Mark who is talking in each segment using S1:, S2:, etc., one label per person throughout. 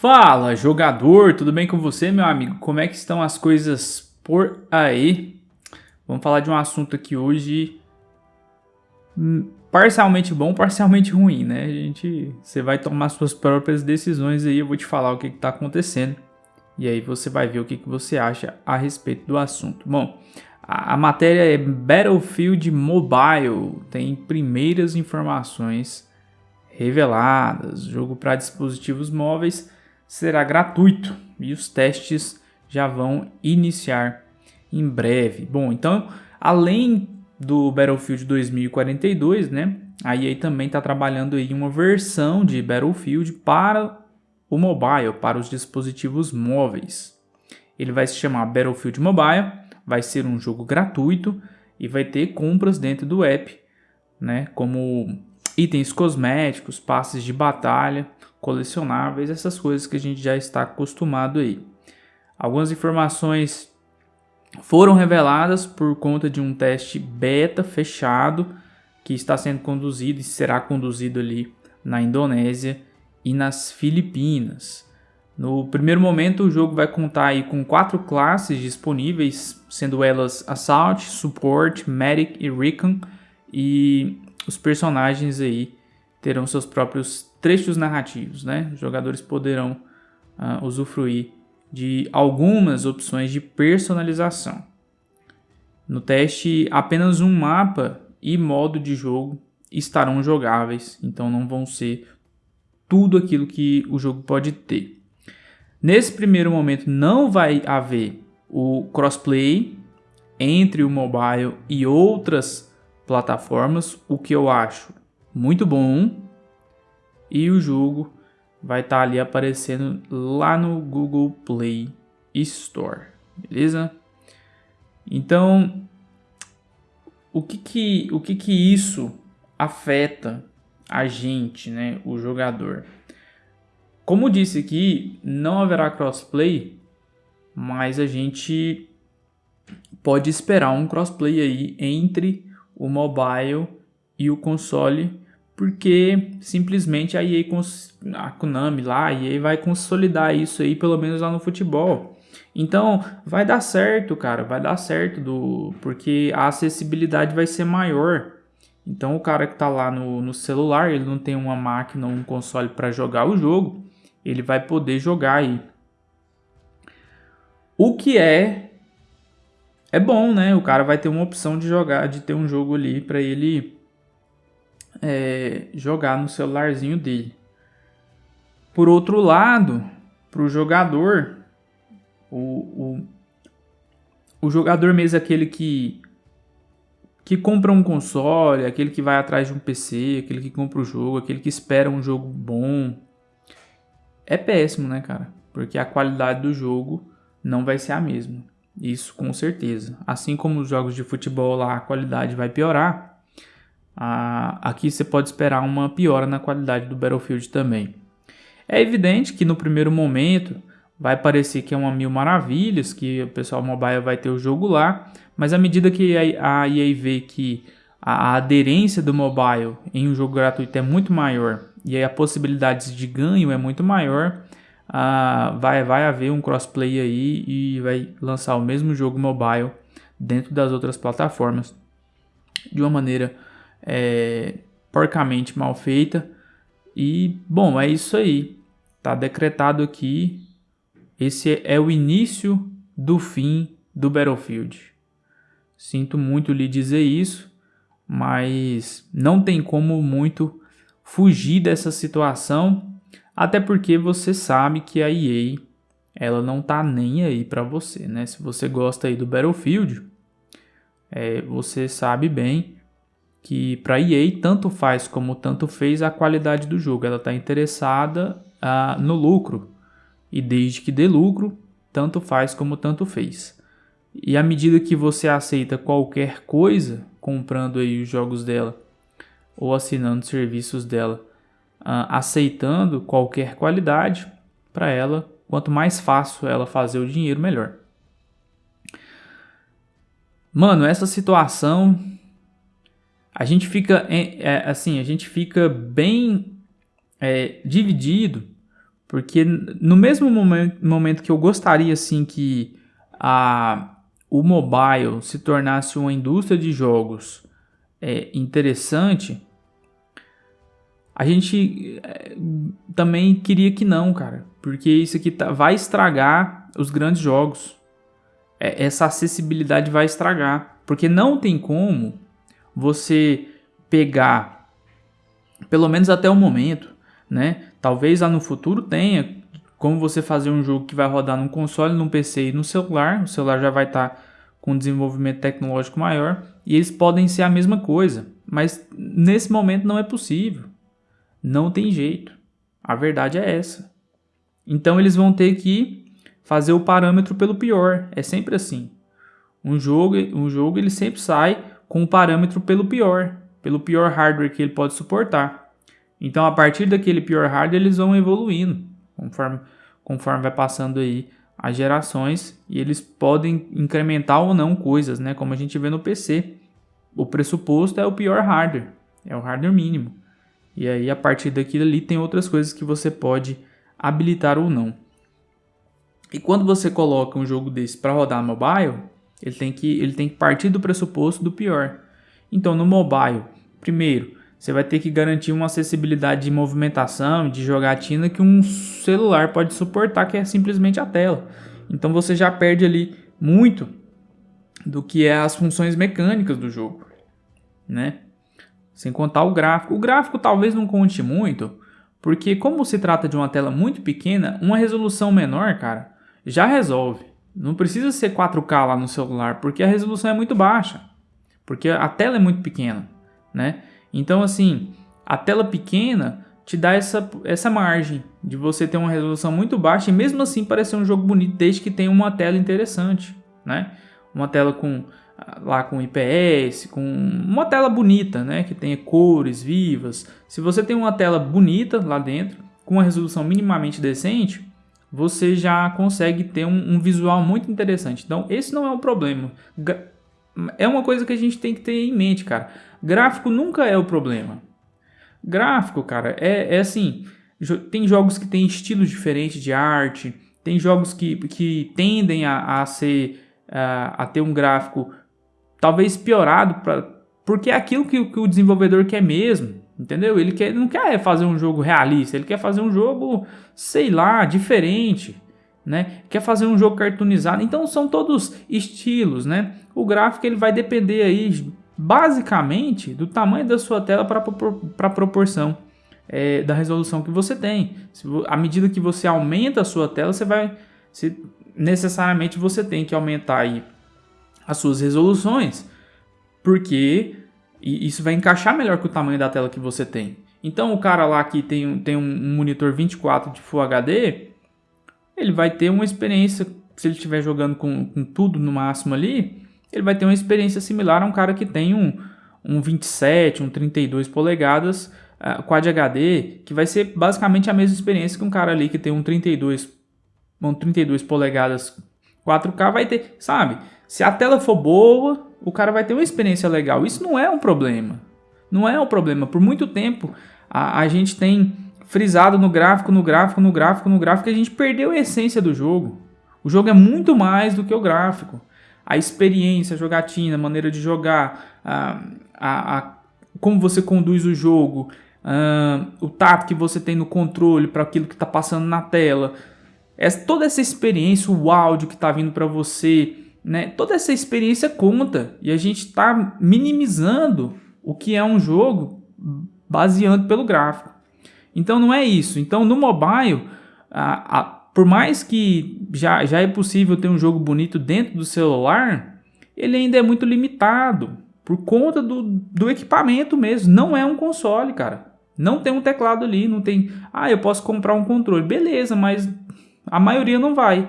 S1: Fala, jogador, tudo bem com você, meu amigo? Como é que estão as coisas por aí? Vamos falar de um assunto aqui hoje hum, parcialmente bom, parcialmente ruim, né? A gente, você vai tomar suas próprias decisões aí, eu vou te falar o que está acontecendo e aí você vai ver o que, que você acha a respeito do assunto. Bom, a, a matéria é Battlefield Mobile, tem primeiras informações reveladas, jogo para dispositivos móveis será gratuito e os testes já vão iniciar em breve. Bom, então, além do Battlefield 2042, né, a EA também está trabalhando em uma versão de Battlefield para o mobile, para os dispositivos móveis. Ele vai se chamar Battlefield Mobile, vai ser um jogo gratuito e vai ter compras dentro do app, né, como itens cosméticos, passes de batalha, colecionáveis, essas coisas que a gente já está acostumado aí. Algumas informações foram reveladas por conta de um teste beta fechado que está sendo conduzido e será conduzido ali na Indonésia e nas Filipinas. No primeiro momento, o jogo vai contar aí com quatro classes disponíveis, sendo elas Assault, Support, Medic e Recon, e os personagens aí terão seus próprios trechos narrativos, né? Os jogadores poderão uh, usufruir de algumas opções de personalização. No teste, apenas um mapa e modo de jogo estarão jogáveis, então não vão ser tudo aquilo que o jogo pode ter. Nesse primeiro momento não vai haver o crossplay entre o mobile e outras plataformas, o que eu acho muito bom, e o jogo vai estar tá ali aparecendo lá no Google Play Store, beleza? Então, o que que, o que, que isso afeta a gente, né, o jogador? Como disse aqui, não haverá crossplay, mas a gente pode esperar um crossplay aí entre o mobile e o console porque simplesmente a EA, a Konami lá, a EA vai consolidar isso aí, pelo menos lá no futebol. Então, vai dar certo, cara, vai dar certo, do, porque a acessibilidade vai ser maior. Então, o cara que tá lá no, no celular, ele não tem uma máquina ou um console para jogar o jogo, ele vai poder jogar aí. O que é é bom, né? O cara vai ter uma opção de jogar, de ter um jogo ali para ele é, jogar no celularzinho dele. Por outro lado, para o jogador, o, o jogador mesmo aquele que que compra um console, aquele que vai atrás de um PC, aquele que compra o jogo, aquele que espera um jogo bom, é péssimo, né, cara? Porque a qualidade do jogo não vai ser a mesma. Isso com certeza. Assim como os jogos de futebol lá, a qualidade vai piorar aqui você pode esperar uma piora na qualidade do Battlefield também. É evidente que no primeiro momento vai parecer que é uma mil maravilhas, que o pessoal mobile vai ter o jogo lá, mas à medida que a EA vê que a aderência do mobile em um jogo gratuito é muito maior e aí a possibilidade de ganho é muito maior, uh, vai, vai haver um crossplay aí e vai lançar o mesmo jogo mobile dentro das outras plataformas de uma maneira é, porcamente mal feita. E, bom, é isso aí. Tá decretado aqui. Esse é o início do fim do Battlefield. Sinto muito lhe dizer isso, mas não tem como muito fugir dessa situação, até porque você sabe que a EA ela não tá nem aí para você, né? Se você gosta aí do Battlefield, é, você sabe bem que para EA tanto faz como tanto fez a qualidade do jogo. Ela está interessada uh, no lucro e desde que dê lucro, tanto faz como tanto fez. E à medida que você aceita qualquer coisa, comprando aí os jogos dela ou assinando serviços dela, uh, aceitando qualquer qualidade para ela, quanto mais fácil ela fazer o dinheiro, melhor. Mano, essa situação a gente fica é, assim, a gente fica bem é, dividido Porque no mesmo momento, que eu gostaria assim que a, o mobile se tornasse uma indústria de jogos é, interessante, a gente é, também queria que não, cara. Porque isso aqui tá, vai estragar os grandes jogos. É, essa acessibilidade vai estragar. Porque não tem como você pegar, pelo menos até o momento, né? Talvez lá no futuro tenha como você fazer um jogo que vai rodar num console, num PC e no celular. O celular já vai estar tá com desenvolvimento tecnológico maior e eles podem ser a mesma coisa, mas nesse momento não é possível. Não tem jeito. A verdade é essa. Então eles vão ter que fazer o parâmetro pelo pior. É sempre assim. Um jogo, um jogo ele sempre sai com o parâmetro pelo pior, pelo pior hardware que ele pode suportar. Então, a partir daquele pior hardware, eles vão evoluindo conforme, conforme vai passando aí as gerações e eles podem incrementar ou não coisas, né? Como a gente vê no PC. O pressuposto é o pior hardware, é o hardware mínimo. E aí, a partir daquilo ali, tem outras coisas que você pode habilitar ou não. E quando você coloca um jogo desse para rodar mobile, ele tem, que, ele tem que partir do pressuposto do pior. Então, no mobile, primeiro, você vai ter que garantir uma acessibilidade de movimentação, de jogatina que um celular pode suportar, que é simplesmente a tela. Então você já perde ali muito do que é as funções mecânicas do jogo, né? Sem contar o gráfico. O gráfico talvez não conte muito, porque como se trata de uma tela muito pequena, uma resolução menor, cara, já resolve. Não precisa ser 4K lá no celular, porque a resolução é muito baixa, porque a tela é muito pequena, né? Então, assim, a tela pequena te dá essa, essa margem de você ter uma resolução muito baixa e mesmo assim parecer um jogo bonito desde que tenha uma tela interessante, né? Uma tela com lá com IPS, com uma tela bonita, né, que tenha cores vivas. Se você tem uma tela bonita lá dentro, com uma resolução minimamente decente, você já consegue ter um, um visual muito interessante. Então, esse não é um problema. É uma coisa que a gente tem que ter em mente, cara. Gráfico nunca é o problema. Gráfico, cara, é, é assim. Tem jogos que têm estilos diferentes de arte, tem jogos que, que tendem a, a ser a, a ter um gráfico talvez piorado pra, porque é aquilo que, que, o desenvolvedor quer mesmo, entendeu? Ele quer, não quer fazer um jogo realista, ele quer fazer um jogo, sei lá, diferente, né? Quer fazer um jogo cartoonizado. Então são todos estilos, né? O gráfico ele vai depender aí basicamente do tamanho da sua tela para a proporção é, da resolução que você tem. Se, à medida que você aumenta a sua tela, você vai se, necessariamente você tem que aumentar aí as suas resoluções, porque isso vai encaixar melhor com o tamanho da tela que você tem. Então o cara lá que tem, tem um monitor 24 de Full HD, ele vai ter uma experiência, se ele estiver jogando com, com tudo no máximo ali, ele vai ter uma experiência similar a um cara que tem um, um 27, um 32 polegadas uh, Quad HD, que vai ser basicamente a mesma experiência que um cara ali que tem um 32, um 32 polegadas 4K vai ter, sabe? Se a tela for boa, o cara vai ter uma experiência legal. Isso não é um problema. Não é um problema. Por muito tempo a, a gente tem frisado no gráfico, no gráfico, no gráfico, no gráfico, a gente perdeu a essência do jogo. O jogo é muito mais do que o gráfico a experiência, a jogatina, a maneira de jogar, a, a, a como você conduz o jogo, o tato que você tem no controle para aquilo que está passando na tela. Toda essa experiência, o áudio que está vindo para você, né? toda essa experiência conta. E a gente está minimizando o que é um jogo baseando pelo gráfico. Então não é isso. Então no mobile, a, a por mais que já, já é possível ter um jogo bonito dentro do celular, ele ainda é muito limitado por conta do, do equipamento mesmo. Não é um console, cara. Não tem um teclado ali, não tem. Ah, eu posso comprar um controle, beleza, mas a maioria não vai.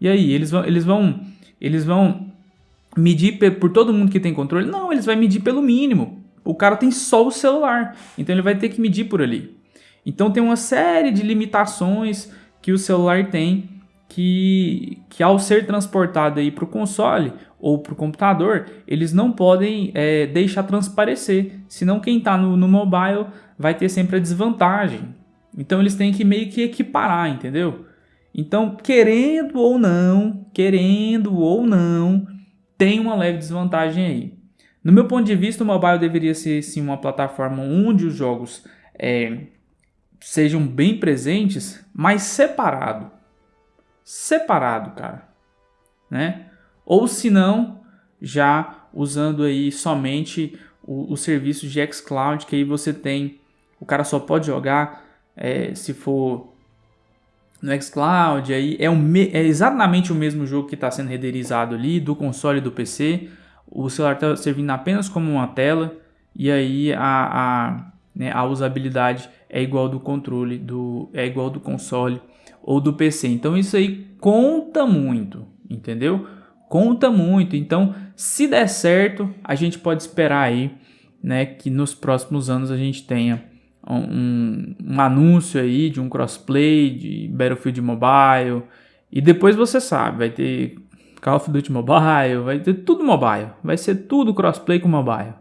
S1: E aí, eles vão, eles vão, eles vão medir por todo mundo que tem controle? Não, eles vão medir pelo mínimo. O cara tem só o celular, então ele vai ter que medir por ali. Então tem uma série de limitações que o celular tem que, que ao ser transportado para o console ou para o computador, eles não podem é, deixar transparecer, senão quem está no, no mobile vai ter sempre a desvantagem. Então eles têm que meio que equiparar, entendeu? Então, querendo ou não, querendo ou não, tem uma leve desvantagem aí. No meu ponto de vista, o mobile deveria ser sim uma plataforma onde os jogos é, sejam bem presentes, mas separado. Separado, cara. Né? Ou se não, já usando aí somente o, o serviço de xCloud, que aí você tem, o cara só pode jogar é, se for no xCloud, aí é, é exatamente o mesmo jogo que está sendo renderizado ali do console e do PC. O celular está servindo apenas como uma tela e aí a, a, né, a usabilidade é igual do controle, do, é igual do console ou do PC. Então isso aí conta muito, entendeu? Conta muito. Então, se der certo, a gente pode esperar aí, né, que nos próximos anos a gente tenha um, um anúncio aí de um crossplay de Battlefield Mobile. E depois você sabe, vai ter Call of Duty Mobile, vai ter tudo mobile. Vai ser tudo crossplay com mobile.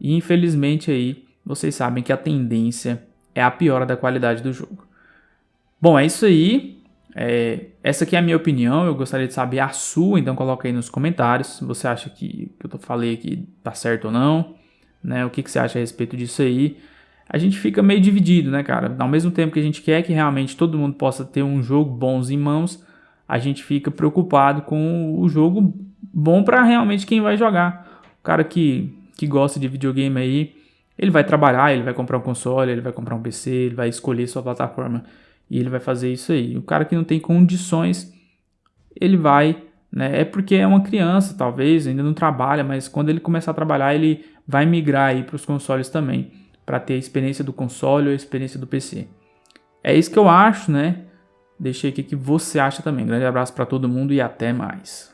S1: E infelizmente aí, vocês sabem que a tendência é a piora da qualidade do jogo. Bom, é isso aí. É, essa aqui é a minha opinião, eu gostaria de saber a sua, então coloca aí nos comentários se você acha que o que eu falei aqui tá certo ou não, né? O que, que você acha a respeito disso aí a gente fica meio dividido, né, cara? Ao mesmo tempo que a gente quer que realmente todo mundo possa ter um jogo bons em mãos, a gente fica preocupado com o jogo bom para realmente quem vai jogar. O cara que, que gosta de videogame aí, ele vai trabalhar, ele vai comprar um console, ele vai comprar um PC, ele vai escolher sua plataforma e ele vai fazer isso aí. O cara que não tem condições, ele vai, né? É porque é uma criança, talvez, ainda não trabalha, mas quando ele começar a trabalhar, ele vai migrar aí para os consoles também para ter a experiência do console ou a experiência do PC. É isso que eu acho, né? Deixei aqui que você acha também. Grande abraço para todo mundo e até mais.